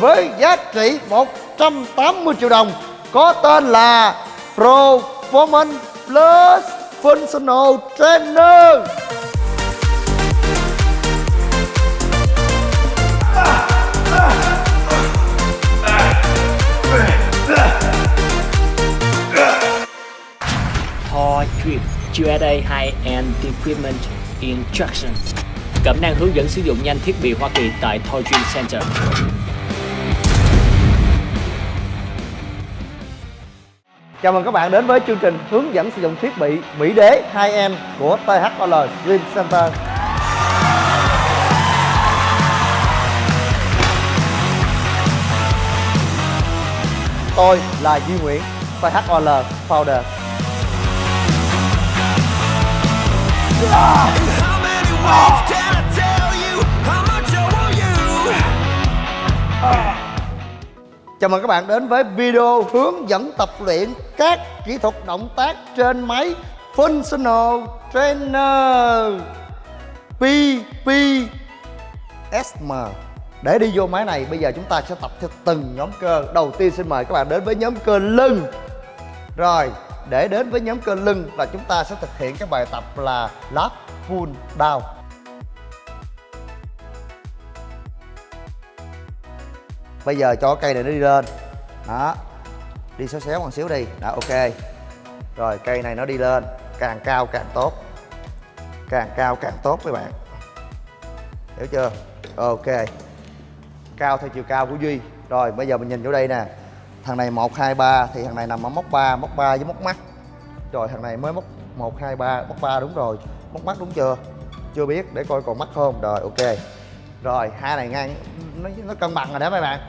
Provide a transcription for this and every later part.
với giá trị 180 triệu đồng, có tên là Performance Plus Functional Trainer. Thor Drip USA High-End Equipment Instructions Cẩm năng hướng dẫn sử dụng nhanh thiết bị Hoa Kỳ tại Thor Dream Center. Chào mừng các bạn đến với chương trình hướng dẫn sử dụng thiết bị Mỹ Đế 2M của THOL Dream Center. Tôi là Duy Nguyễn, THOL Founder. Yeah! Chào mừng các bạn đến với video hướng dẫn tập luyện các kỹ thuật động tác trên máy Functional Trainer PPSM Để đi vô máy này, bây giờ chúng ta sẽ tập theo từng nhóm cơ. Đầu tiên xin mời các bạn đến với nhóm cơ lưng. Rồi, để đến với nhóm cơ lưng là chúng ta sẽ thực hiện cái bài tập là lat pull down. Bây giờ cho cây này nó đi lên. Đó. Đi xéo xéo một xíu đi. Đó ok. Rồi cây này nó đi lên. Càng cao càng tốt. Càng cao càng tốt các bạn. Hiểu chưa? Ok. Cao theo chiều cao của Duy. Rồi bây giờ mình nhìn vô đây nè. Thằng này 1, 2, 3 Thì thằng này nằm ở móc 3 Móc 3 với móc mắt. Rồi thằng này mới móc 1, 2, 3 Móc 3 đúng rồi. Móc mắt đúng chưa? Chưa biết để coi còn mắt không? Rồi ok. Rồi hai này ngang. Nó, nó cân bằng rồi đó mấy bạn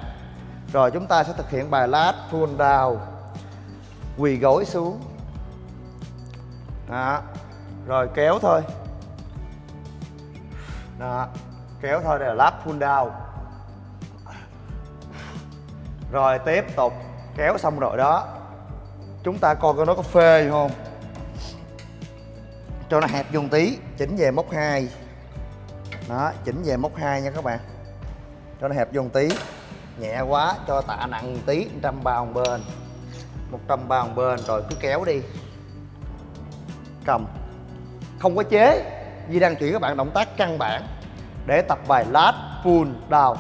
rồi chúng ta sẽ thực hiện bài lát pull down. Quỳ gối xuống. Đó. Rồi kéo thôi. Đó. Kéo thôi đây là lát pull down. Rồi tiếp tục. Kéo xong rồi đó. Chúng ta coi coi nó có phê không. Cho nó hẹp dùng tí. Chỉnh về móc 2 Đó, chỉnh về móc 2 nha các bạn. Cho nó hẹp dùng tí nhẹ quá, cho tạ nặng một tí 100 bao một bên 100 bao một bên, rồi cứ kéo đi. Cầm. Không có chế. Di đang chuyển các bạn động tác căn bản để tập bài lát pull down.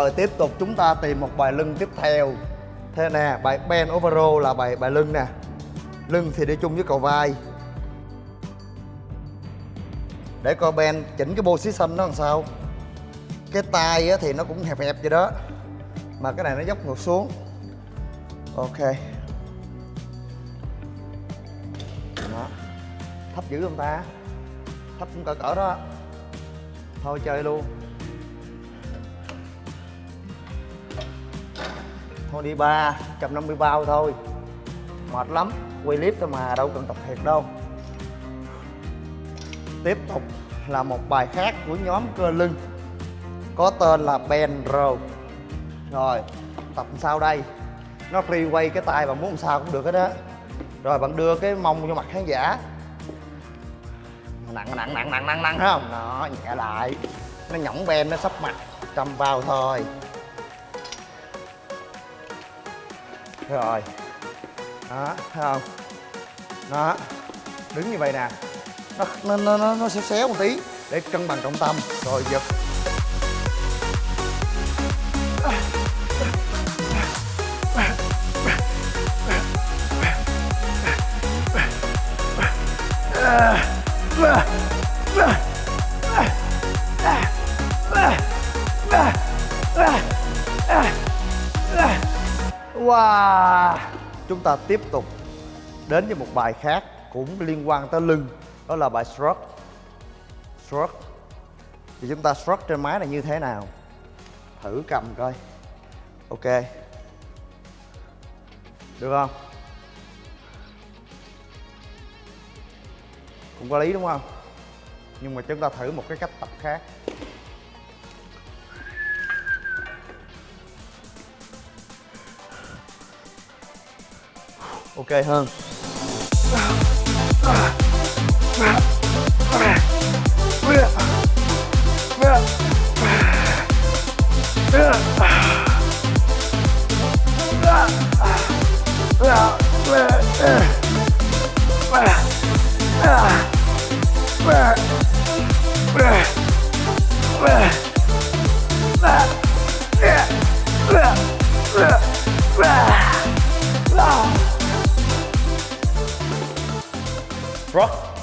Rồi tiếp tục chúng ta tìm một bài lưng tiếp theo. Thế nè, bài bend over row là bài bài lưng nè. Lưng thì đi chung với cầu vai. Để coi bend chỉnh cái position nó làm sao. Cái tay thì nó cũng hẹp hẹp vậy đó. Mà cái này nó dốc ngược xuống. Ok. Đó. Thấp dữ không ta? Thấp cũng cỡ cỡ đó. Thôi chơi luôn. Thôi đi ba 150 bao thôi. Mệt lắm, quay clip thôi mà, đâu cần tập thiệt đâu. Tiếp tục là một bài khác của nhóm cơ lưng, có tên là bend row. Rồi, tập sau đây? Nó free quay cái tay bạn muốn làm sao cũng được hết á. Rồi, bạn đưa cái mông vô mặt khán giả. Nặng nặng nặng nặng nặng nặng thấy không? Nó nhẹ lại. Nó nhõng ben nó sắp mặt, trăm bao thôi. Rồi. Đó thấy không? Đó. Đứng như vậy nè. Nó nó nó nó, xéo xéo một tí để cân bằng trọng tâm. Rồi giật. chúng ta tiếp tục đến với một bài khác cũng liên quan tới lưng, đó là bài shrug shrug thì chúng ta shrug trên máy là như thế nào? Thử cầm coi. Ok. Được không? Cũng có lý đúng không? Nhưng mà chúng ta thử một cái cách tập khác. Okay, Hans.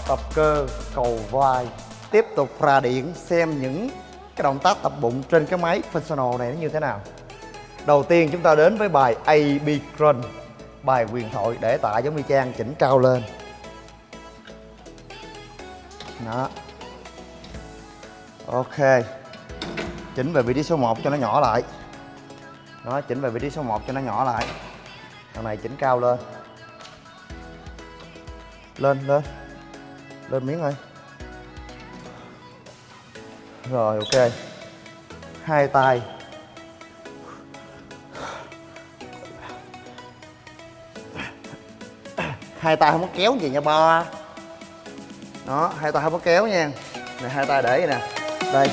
Tập cơ, cầu vai. Tiếp tục ra điện xem những cái động tác tập bụng trên cái máy functional này nó như thế nào. Đầu tiên chúng ta đến với bài AB Crunch bài quyền thoại để tạ giống như trang chỉnh cao lên. Đó. Ok. Chỉnh về vị trí số 1 cho nó nhỏ lại. Đó, chỉnh về vị trí số 1 cho nó nhỏ lại. Thằng này chỉnh cao lên. Lên lên lên miếng ơi. Rồi, ok. Hai tay. Hai tay không có kéo gì nha, ba. Đó, hai tay không có kéo nha. Này, hai tay để vậy nè. Đây.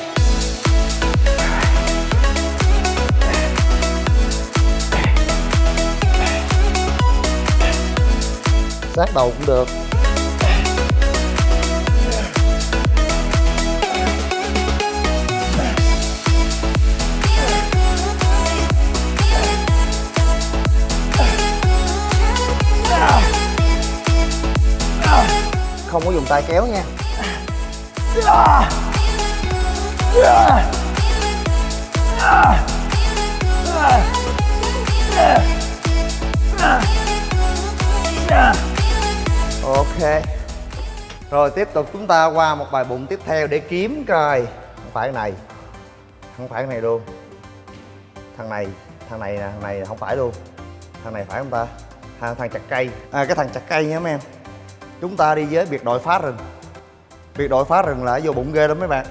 Sát đầu cũng được. Dùng tay kéo nha. Ok. Rồi tiếp tục chúng ta qua một bài bụng tiếp theo để kiếm coi. Không phải cái này. Không phải cái này luôn. Thằng này thằng này nè thằng này không phải luôn. Thằng này phải không ta? Thằng, thằng chặt cây. À cái thằng chặt cây nha mấy em chúng ta đi với biệt đội phá rừng. Biệt đội phá rừng là vô bụng ghê lắm mấy bạn.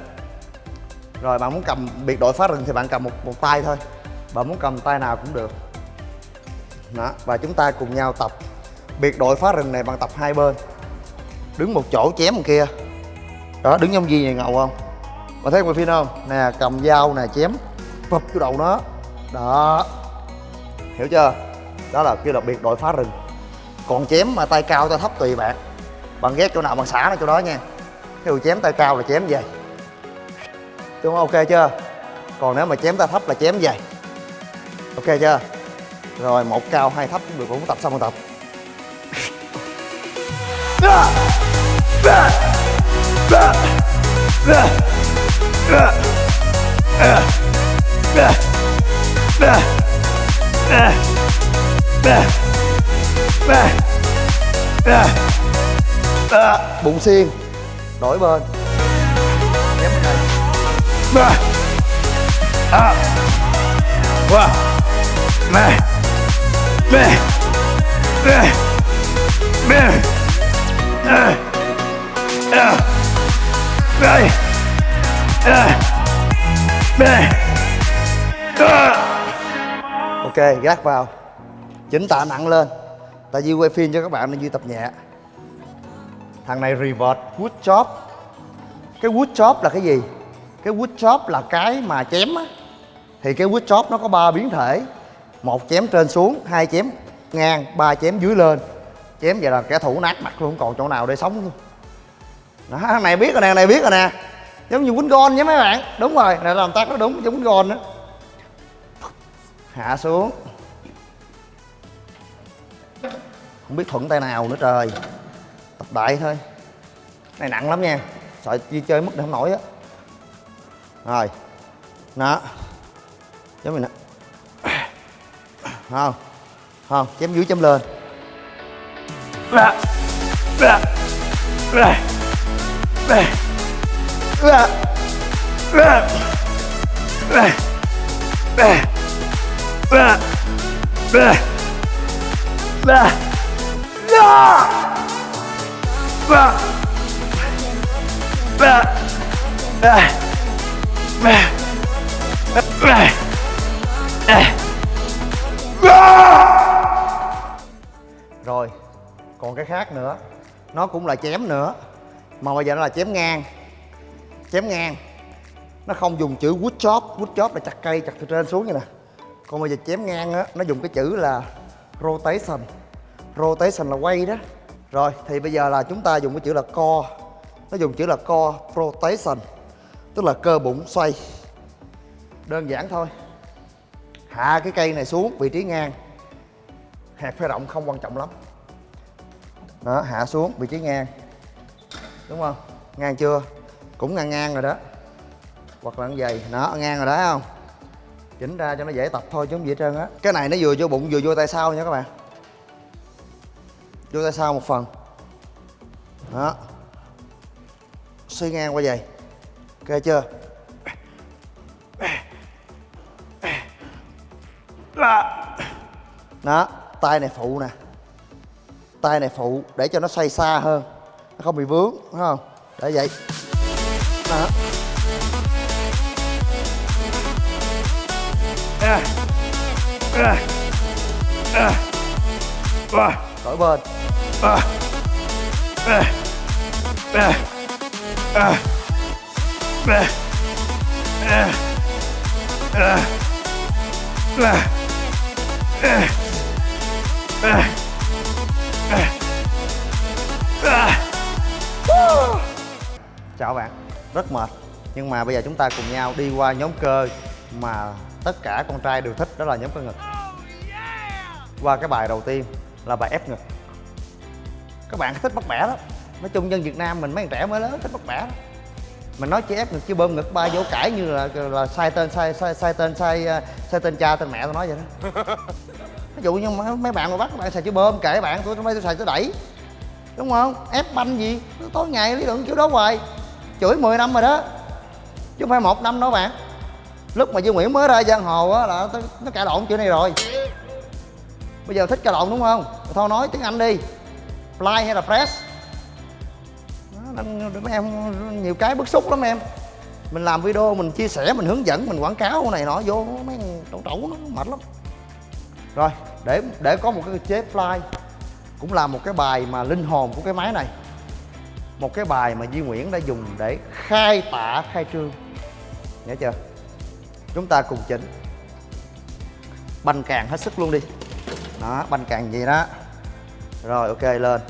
Rồi bạn muốn cầm biệt đội phá rừng thì bạn cầm một một tay thôi. Bạn muốn cầm tay nào cũng được. Đó, và chúng ta cùng nhau tập. Biệt đội phá rừng này bạn tập hai bên. Đứng một chỗ chém một kia. Đó, đứng trong gì này ngầu không? Bạn thấy một phim không? Nè, cầm dao nè, chém. Phập vô đầu nó. Đó. Hiểu chưa? Đó là kêu là biệt đội phá rừng. Còn chém mà tay cao, tay thấp tùy bạn bạn ghét chỗ nào bạn xả nó chỗ đó nha ví dụ chém tay cao là chém về. đúng không ok chưa còn nếu mà chém tay thấp là chém về. ok chưa rồi một cao hai thấp cũng được cũng tập xong rồi tập bụng xiên đổi bên chém bên này À. Wow. Mẹ. Mẹ. Mẹ. Mẹ. À. À. Mẹ. À. Mẹ. À. ok gác vào chỉnh tạ nặng lên tại vì quay phim cho các bạn nên duy tập nhẹ thằng này revert wood chop. Cái wood chop là cái gì? Cái wood chop là cái mà chém á. Thì cái wood chop nó có ba biến thể. Một chém trên xuống, hai chém ngang, ba chém dưới lên. Chém vậy là kẻ thủ nát mặt luôn không còn chỗ nào để sống luôn. Đó, thằng này biết rồi nè, thằng này biết rồi nè. Giống như quýnh gôn nha mấy bạn. Đúng rồi, này làm tác nó đúng, giống quýnh gôn đó hạ xuống. Không biết thuận tay nào nữa trời tập đại thôi này nặng lắm nha sợ chi chơi mất không nổi á rồi đó giống mình nè không không chém dưới chém lên Mẹ ba. Ba. Ba. Ba. Ba. Ba. Rồi, còn cái khác nữa. Nó cũng là chém nữa, mà bây giờ nó là chém ngang. Chém ngang. Nó không dùng chữ wood chop. Wood chop là chặt cây, chặt từ trên xuống như nè. Còn bây giờ chém ngang á, nó dùng cái chữ là rotation. Rotation là quay đó rồi, thì bây giờ là chúng ta dùng cái chữ là co. Nó dùng chữ là co rotation tức là cơ bụng xoay. Đơn giản thôi. Hạ cái cây này xuống, vị trí ngang. Hạt phơi rộng không quan trọng lắm. Đó, hạ xuống, vị trí ngang. Đúng không? Ngang chưa? Cũng ngang ngang rồi đó. Hoặc là dày vậy. Đó, ngang rồi đó không? Chỉnh ra cho nó dễ tập thôi chứ không gì hết trơn á. Cái này nó vừa vô bụng, vừa vô tay sau nha các bạn vô tay sau một phần. Đó. Xoay ngang qua vậy ok chưa? Đó, tay này phụ nè. Tay này phụ để cho nó xoay xa hơn. Nó không bị vướng, đúng không? Để vậy. Đó. Đổi bên chào bạn, rất mệt. Nhưng mà bây giờ chúng ta cùng nhau đi qua nhóm cơ mà tất cả con trai đều thích, đó là nhóm cơ ngực. Qua cái bài đầu tiên là bài ép ngực các bạn thích bắt bẻ lắm. Nói chung dân việt nam mình mấy thằng trẻ mới lớn thích bắt bẻ lắm. Mình nói chỉ ép ngực chứ bơm ngực ba vô cãi như là là sai tên sai sai sai tên sai uh, sai tên cha tên mẹ tôi nói vậy đó. Ví dụ như mấy, mấy bạn mà bắt các bạn xài chữ bơm kệ bạn tôi tôi xài chữ đẩy. Đúng không? Ép banh gì? Tối ngày lý luận kiểu đó hoài. Chửi 10 năm rồi đó. Chứ không phải một năm đâu bạn. Lúc mà Dương Nguyễn mới ra giang hồ á là nó- cãi lộn chữ này rồi. Bây giờ thích cãi lộn đúng không? Thôi nói tiếng Anh đi fly hay là press? Đó, nên mấy em nhiều cái bức xúc lắm em. Mình làm video mình chia sẻ mình hướng dẫn mình quảng cáo này nọ vô mấy trẩu trẩu nó mệt lắm. Rồi để để có một cái chế fly cũng là một cái bài mà linh hồn của cái máy này. Một cái bài mà Duy Nguyễn đã dùng để khai tạ khai trương. Nhớ chưa? Chúng ta cùng chỉnh. Banh càng hết sức luôn đi. Đó banh càng gì đó rồi, ok, lên.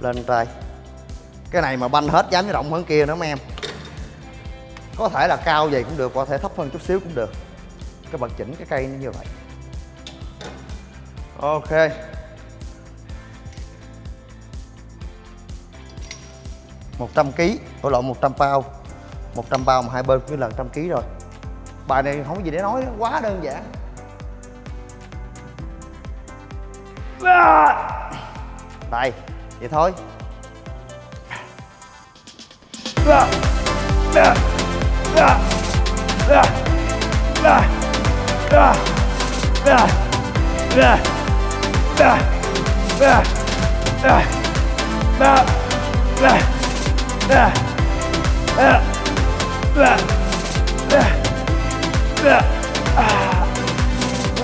Lên tay. Cái này mà banh hết dám với rộng hơn kia nữa, mấy em. Có thể là cao vậy cũng được, có thể thấp hơn chút xíu cũng được. Các bạn chỉnh cái cây nó như vậy. Ok. một trăm ký tổ lộn 100 bao. 100 bao mà hai bên cứ lần trăm ký rồi. Bài này không có gì để nói, quá đơn giản đây vậy thôi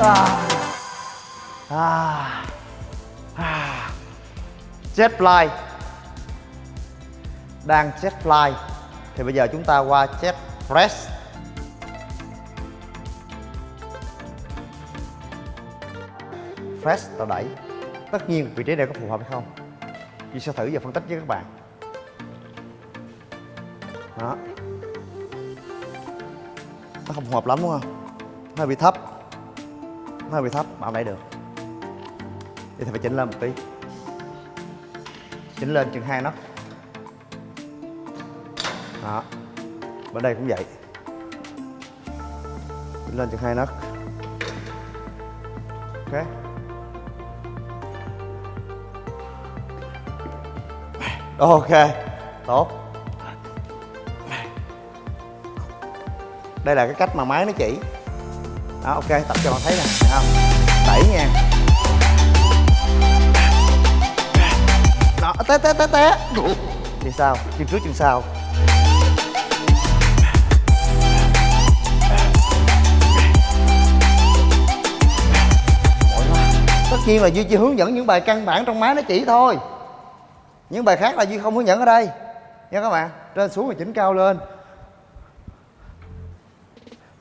à, à. Jetfly. Đang Jetfly. Thì bây giờ chúng ta qua Jetpress. Press tạo đẩy. Tất nhiên vị trí này có phù hợp hay không? Chị sẽ thử và phân tích với các bạn. Đó. Nó không phù hợp lắm, đúng không? Nó hơi bị thấp. Nó hơi bị thấp. Bạn đẩy được. Vậy thì phải chỉnh lên một tí chỉnh lên chừng hai nấc. Đó. Bên đây cũng vậy. Chỉnh lên chừng hai nấc. Ok. Ok, tốt. Đây là cái cách mà máy nó chỉ. Đó, ok, tập cho bạn thấy nè, thấy không? Đẩy nha. té té té té. Thì sao? Chân trước chân sau tất nhiên là duy chỉ hướng dẫn những bài căn bản trong máy nó chỉ thôi. Những bài khác là duy không hướng dẫn ở đây. Nha các bạn, trên xuống và chỉnh cao lên.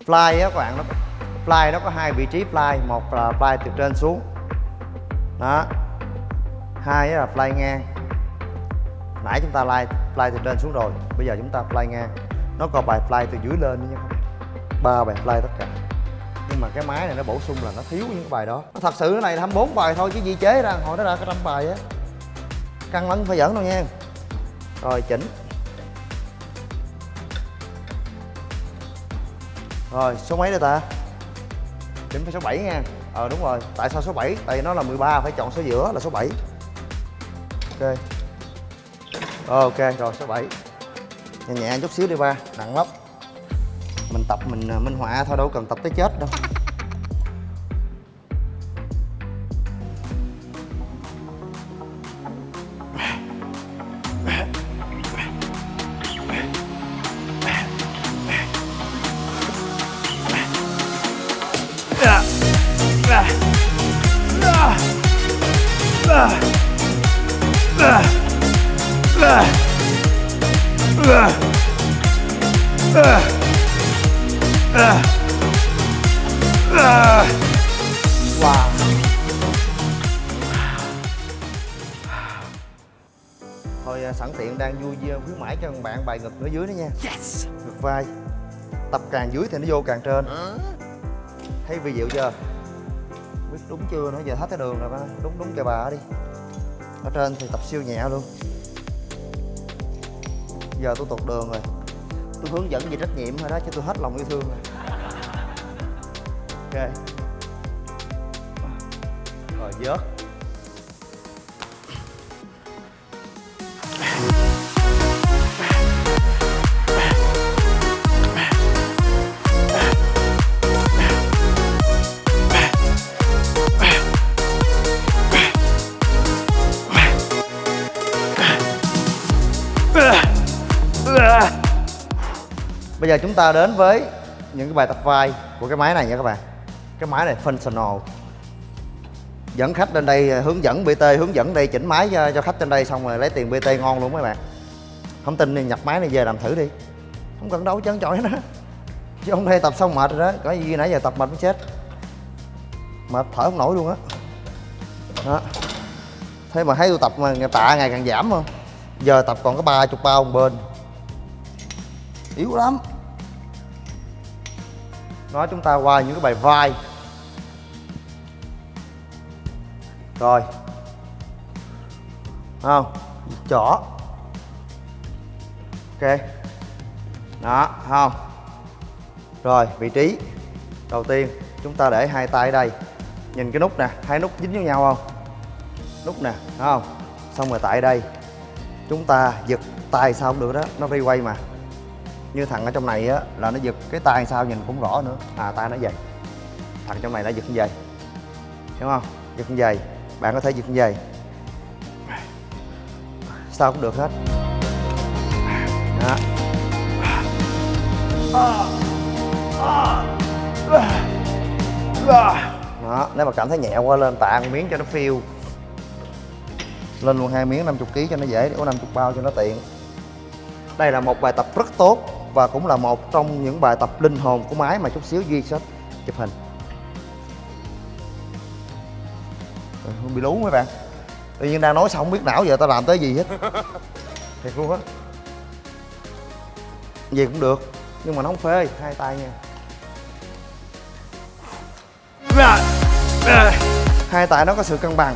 Fly á các bạn, nó fly nó có hai vị trí fly. Một là fly từ trên xuống. Đó. Hai là fly ngang nãy chúng ta fly fly từ trên xuống rồi. Bây giờ chúng ta fly ngang. Nó có bài fly từ dưới lên nữa nha. Ba bài fly tất cả. Nhưng mà cái máy này nó bổ sung là nó thiếu những cái bài đó. Nó thật sự cái này là 24 bài thôi, chứ gì chế ra, hồi nó ra cái trăm bài á. Căng lắm phải dẫn đâu nha. Rồi, chỉnh. Rồi, số mấy đây ta? Chỉnh phải số 7 nha. Ờ đúng rồi. Tại sao số 7 tại vì nó là 13 phải chọn số giữa là số 7 ok ok, rồi, số 7 nhẹ nhẹ chút xíu đi ba, nặng lắm. Mình tập, mình ờ, minh họa thôi, đâu cần tập tới chết đâu. Wow thôi à, sẵn tiện đang vui vui khuyến mãi cho bạn bài ngực ở dưới đó nha. Yes! ngực vai. Tập càng dưới thì nó vô càng trên. Thấy vi diệu chưa? Biết đúng chưa? Nữa giờ hết cái đường rồi ba. Đúng đúng kìa bà đi. Ở trên thì tập siêu nhẹ luôn. Giờ tôi tuột đường rồi. Tôi hướng dẫn về trách nhiệm thôi đó chứ tôi hết lòng yêu thương rồi ok. Rồi vớt Bây giờ chúng ta đến với những cái bài tập vai của cái máy này nha các bạn. Cái máy này functional. Dẫn khách lên đây à, hướng dẫn BT hướng dẫn đây chỉnh máy cho, cho khách trên đây xong rồi lấy tiền BT ngon luôn mấy bạn. Không tin thì nhập máy này về làm thử đi. Không cần đấu chấn chọi nữa Chứ hôm đây tập xong mệt rồi đó Có gì nãy giờ tập mệt mới chết. Mệt thở không nổi luôn á. Đó. Thế mà thấy tôi tập mà tạ ngày càng giảm không? Giờ tập còn có ba chục bao một bên. Yếu lắm nói chúng ta qua những cái bài vai. Rồi. Không? Chỏ. Ok. Đó không? Rồi, vị trí. Đầu tiên, chúng ta để hai tay ở đây. Nhìn cái nút nè. Hai nút dính với nhau không? Nút nè không? Xong rồi tại đây. Chúng ta giật tay sao không được đó. Nó đi quay mà như thằng ở trong này á, là nó giật cái tay sao nhìn cũng rõ nữa. À tay nó dày. Thằng trong này nó giật như vậy. Hiểu không? Giật như vậy. Bạn có thể giật như vậy. Sao cũng được hết. Đó. Đó, nếu mà cảm thấy nhẹ quá lên, tạ một miếng cho nó phiêu. Lên luôn hai miếng 50 kg cho nó dễ có 50 bao cho nó tiện. Đây là một bài tập rất tốt và cũng là một trong những bài tập linh hồn của máy mà chút xíu duy sẽ chụp hình. Không bị lú mấy bạn. Tự nhiên đang nói xong không biết não giờ tao làm tới gì hết. Thiệt luôn á. Gì cũng được nhưng mà nó không phê hai tay nha. Hai tay nó có sự cân bằng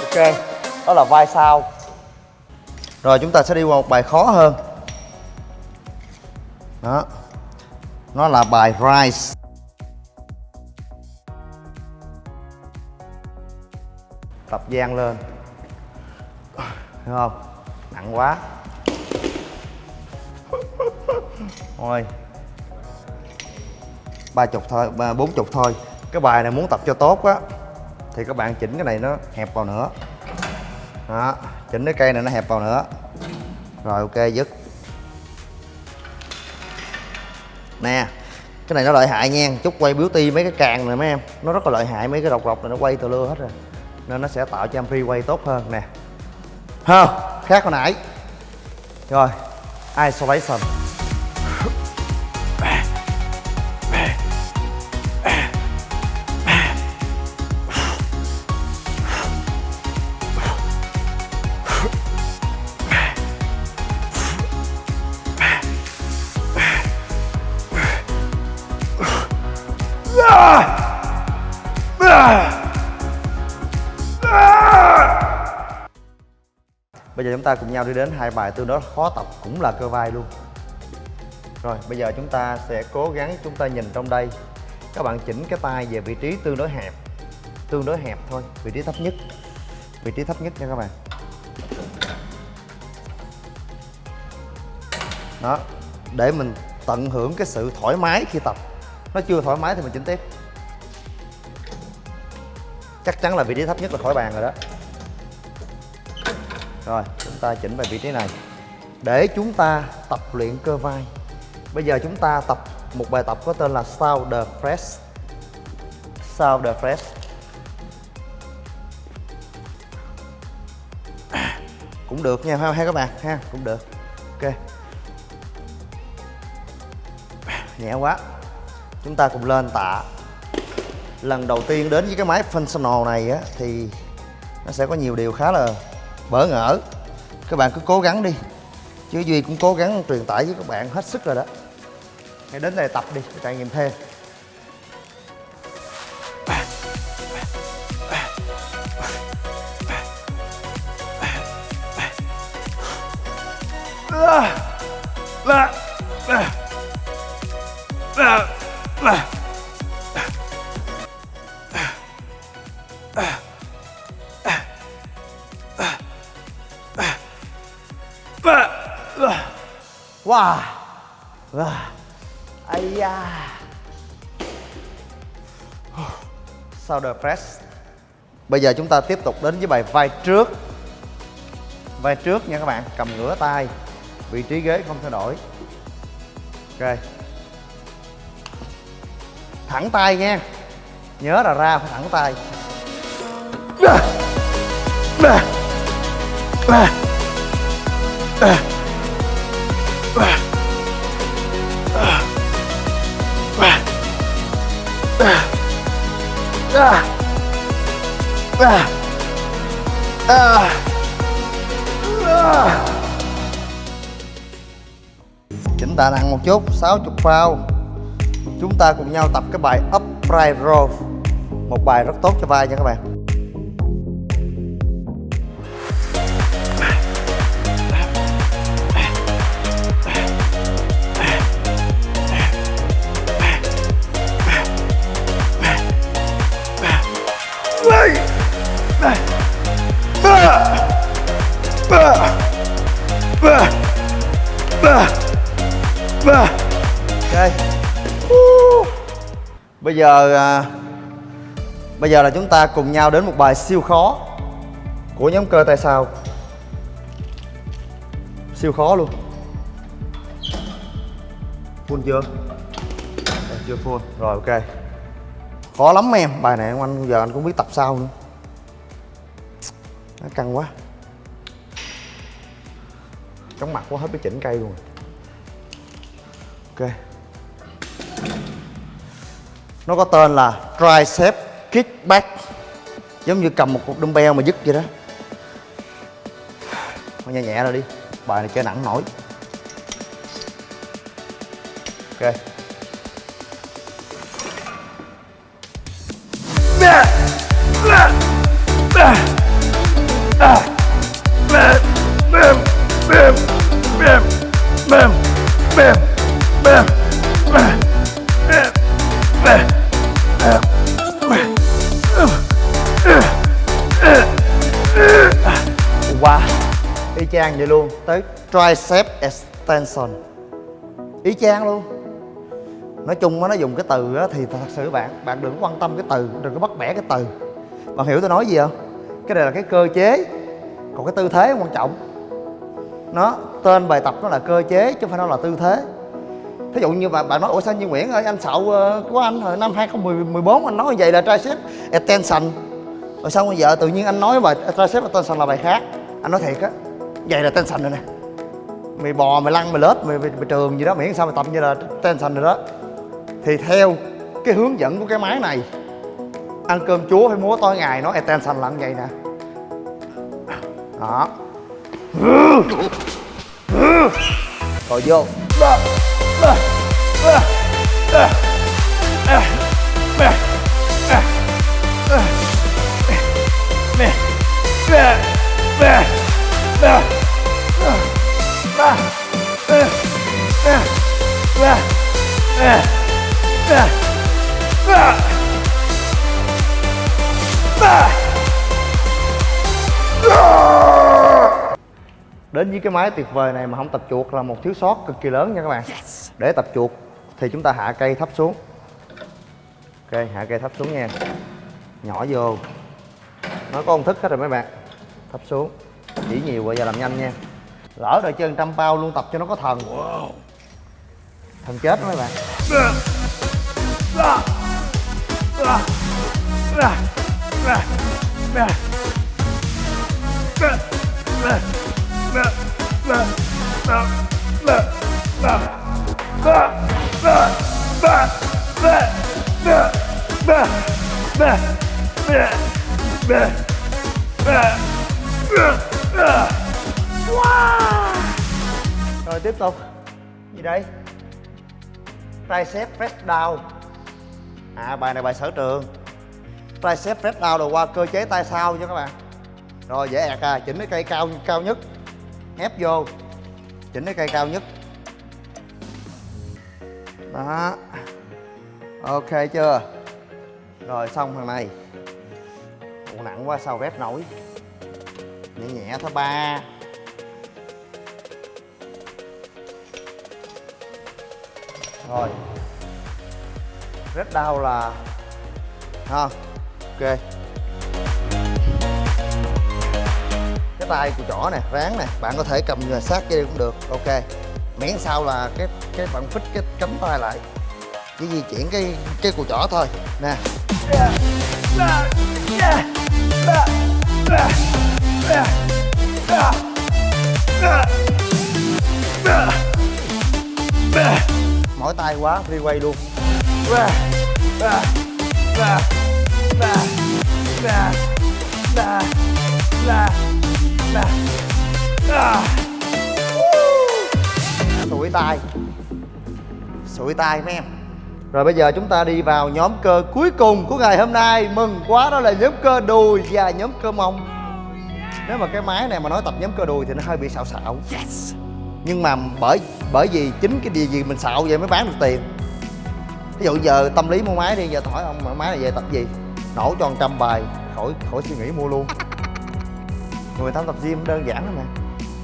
ok, đó là vai sau. Rồi, chúng ta sẽ đi qua một bài khó hơn. Đó, nó là bài rise. Tập gian lên. Hiểu không? Nặng quá. Ôi ba chục thôi, ba, bốn chục thôi. Cái bài này muốn tập cho tốt á, thì các bạn chỉnh cái này nó hẹp vào nữa. Đó, chỉnh cái cây này nó hẹp vào nữa. Rồi, ok, dứt. Nè, cái này nó lợi hại nha. Chút quay beauty mấy cái càng này mấy em. Nó rất là lợi hại, mấy cái độc rọc này nó quay từ lưa hết rồi. Nên nó sẽ tạo cho em free quay tốt hơn, nè. Ha khác hồi nãy. Rồi, isolation. Bây giờ chúng ta cùng nhau đi đến hai bài tương đối khó tập cũng là cơ vai luôn. Rồi bây giờ chúng ta sẽ cố gắng chúng ta nhìn trong đây. Các bạn chỉnh cái tay về vị trí tương đối hẹp. Tương đối hẹp thôi, vị trí thấp nhất. Vị trí thấp nhất nha các bạn. Đó, để mình tận hưởng cái sự thoải mái khi tập. Nó chưa thoải mái thì mình chỉnh tiếp. Chắc chắn là vị trí thấp nhất là khỏi bàn rồi đó. Rồi chúng ta chỉnh về vị trí này. Để chúng ta tập luyện cơ vai. Bây giờ chúng ta tập một bài tập có tên là shoulder press shoulder press cũng được nha ha, ha các bạn ha cũng được. Ok. Nhẹ quá chúng ta cùng lên tạ. Lần đầu tiên đến với cái máy functional này á, thì nó sẽ có nhiều điều khá là bỡ ngỡ. Các bạn cứ cố gắng đi, chứ duy cũng cố gắng truyền tải với các bạn hết sức rồi đó. Hãy đến đây tập đi để trải nghiệm thêm. Shoulder press bây giờ chúng ta tiếp tục đến với bài vai trước. Vai trước nha các bạn, cầm ngửa tay. Vị trí ghế không thay đổi. Ok. Thẳng tay nha. Nhớ là ra phải thẳng tay. Chỉnh tạ nặng một chút 60 phao. Chúng ta cùng nhau tập cái bài upright row Một bài rất tốt cho vai nha các bạn. Bây giờ à, bây giờ là chúng ta cùng nhau đến một bài siêu khó của nhóm cơ tay sau siêu khó luôn. Full chưa? Ờ, chưa full? Rồi ok. Khó lắm em bài này anh giờ anh cũng biết tập sao nữa. Nó căng quá. Chóng mặt quá hết cái chỉnh cây luôn. Ok nó có tên là tricep kickback. Giống như cầm một cục dumbbell mà dứt vậy đó. Thôi nhẹ nhẹ rồi đi. Bài này chơi nặng nổi. Ok. Đi luôn. Tới tricep extension. Ý chang luôn. Nói chung nó dùng cái từ thì thật sự bạn bạn đừng quan tâm cái từ, đừng có bắt bẻ cái từ. Bạn hiểu tôi nói gì không? Cái này là cái cơ chế. Còn cái tư thế quan trọng. Nó, tên bài tập nó là cơ chế chứ không phải nó là tư thế. Thí dụ như bạn bạn nói, ủa, sao như Nguyễn ơi, anh sậu ờ, của anh hồi năm 2014 anh nói như vậy là tricep extension. Rồi xong bây giờ tự nhiên anh nói bài, tricep extension là bài khác. Anh nói thiệt á vậy là tension rồi nè mày bò mày lăn mày lết mày, mày, mày trường gì đó miễn sao mày tập như là tension rồi đó thì theo cái hướng dẫn của cái máy này ăn cơm chúa phải múa tối ngày nó extension là lặn vậy nè đó rồi vô đến với cái máy tuyệt vời này mà không tập chuột là một thiếu sót cực kỳ lớn nha các bạn. Để tập chuột thì chúng ta hạ cây thấp xuống. Ok hạ cây thấp xuống nha. Nhỏ vô. Nó có công thức hết rồi mấy bạn. Thấp xuống. Chỉ nhiều bây giờ làm nhanh nha. Lỡ rồi chân trăm bao luôn tập cho nó có thần thần chết đó mấy bạn. Rồi tiếp tục. Gì đây tricep press down. À bài này bài sở trường. Tricep press down rồi qua cơ chế tay sau cho các bạn. Rồi dễ ẹt à chỉnh cái cây cao cao nhất. Ép vô. Chỉnh cái cây cao nhất. Đó. Ok chưa? Rồi xong thằng này Ủa, nặng quá sao rep nổi? Nhẹ nhẹ thôi ba. Rồi. Rất đau là ha, ok. Cái tay của chỏ nè, ráng nè, bạn có thể cầm người sát dây cũng được, ok. Miễn sao là cái cái bạn phích cái cánh tay lại. Chỉ di chuyển cái cái cùi chỏ thôi, nè mỏi tay quá free quay luôn sụi tay sụi tay mấy em. Rồi bây giờ chúng ta đi vào nhóm cơ cuối cùng của ngày hôm nay. Mừng quá đó là nhóm cơ đùi và nhóm cơ mông. Nếu mà cái máy này mà nói tập nhóm cơ đùi thì nó hơi bị xạo xạo nhưng mà bởi bởi vì chính cái điều gì mình xạo vậy mới bán được tiền. Ví dụ giờ tâm lý mua máy đi giờ hỏi ông máy này về tập gì? Nổ cho 100 bài khỏi khỏi suy nghĩ mua luôn. Người ta tập gym đơn giản lắm nè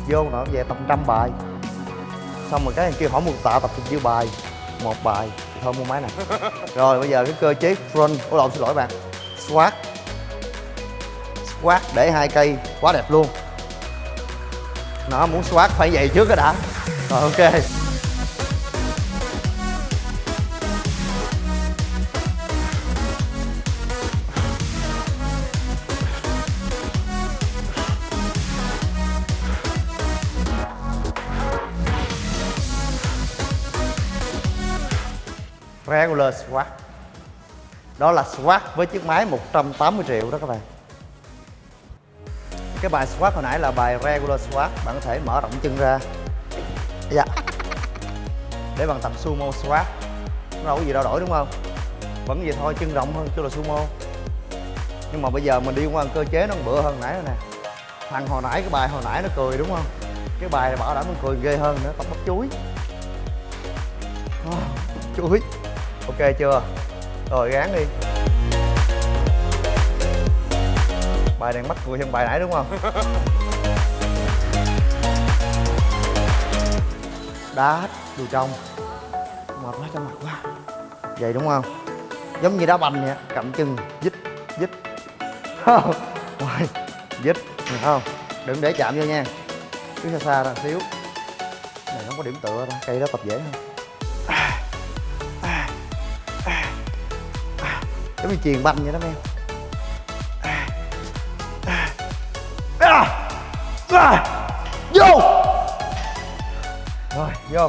vô nó về tập trăm bài. Xong rồi cái kia hỏi một tạ tập bao nhiêu bài? Một bài. Thôi mua máy này rồi bây giờ cái cơ chế front ủa lộn xin lỗi bạn. Squat. Squat để hai cây quá đẹp luôn nó muốn soát phải vậy trước cái đã. Rồi, ok. Regular squat đó là squat với chiếc máy 180 triệu đó các bạn cái bài squat hồi nãy là bài regular squat bạn có thể mở rộng chân ra. Dạ. Để bằng tập sumo squat nó đâu có gì đâu đổi đúng không? Vẫn vậy thôi chân rộng hơn chứ là sumo. Nhưng mà bây giờ mình đi qua cơ chế nó bựa hơn nãy rồi nè. Thằng hồi nãy cái bài hồi nãy nó cười đúng không? Cái bài này bảo đảm nó cười ghê hơn nữa tập bắp chuối. Oh, chuối. Ok chưa? Rồi gán đi bài đang mắc cười hơn bài nãy đúng không? Đá đùi trong. Mệt quá cho mặt quá. Vậy đúng không? Giống như đá banh vậy cầm chân dít dít. Không rồi dít được không? Đừng để chạm vô nha. Cứ xa xa ra xíu. Này nó có điểm tựa ta cây đó tập dễ hơn. Giống như chuyền banh vậy đó em vô. Rồi vô.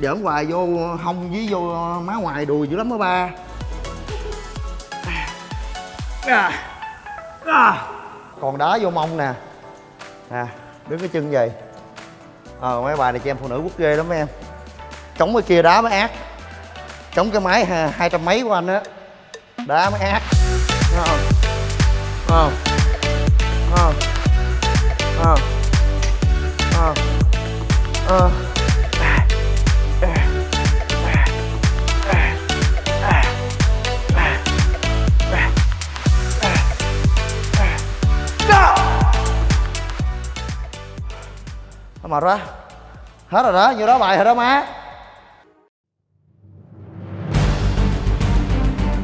Giỡn hoài vô hông với vô má ngoài đùi dữ lắm đó ba. Còn đá vô mông nè. Nè đứng cái chân vậy. Ờ mấy bài này cho em phụ nữ quốc ghê lắm em. Chống cái kia đá mới ác chống cái máy ha, hai trăm mấy của anh á. Đá mới ác. Không, không? Không? Không? Không? Ờ. Không mệt quá. Hết rồi đó, nhiêu đó bài rồi đó má.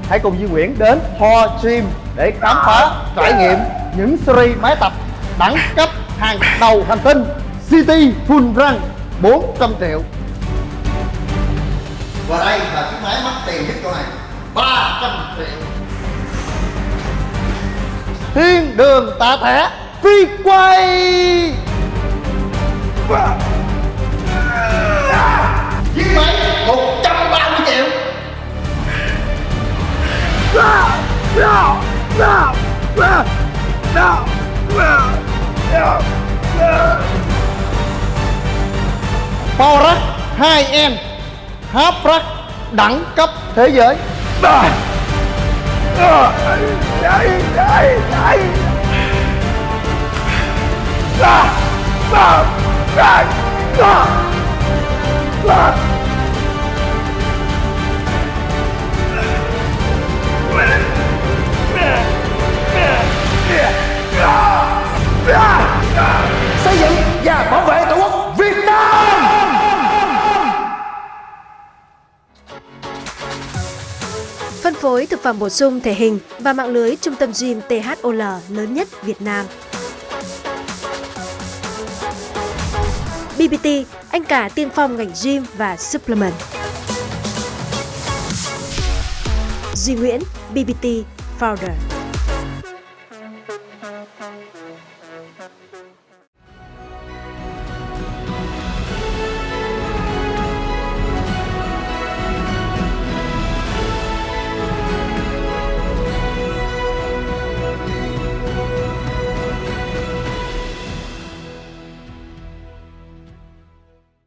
Hãy cùng Duy Nguyễn đến Ho Gym để khám phá, trải nghiệm những series máy tập đẳng cấp hàng đầu hành tinh City Full Run 400 triệu. Và đây là chiếc máy mắc tiền nhất chỗ này. 300 triệu. Thiên đường tạ thẻ phi quay. Chiếc máy 130 Power 2N Half đẳng cấp thế giới. xây dựng và bảo vệ tổ quốc Việt Nam Phân phối thực phẩm bổ sung thể hình và mạng lưới trung tâm gym THOL lớn nhất Việt Nam. BBT, anh cả tiên phong ngành gym và supplement. Duy Nguyễn, BBT Founder.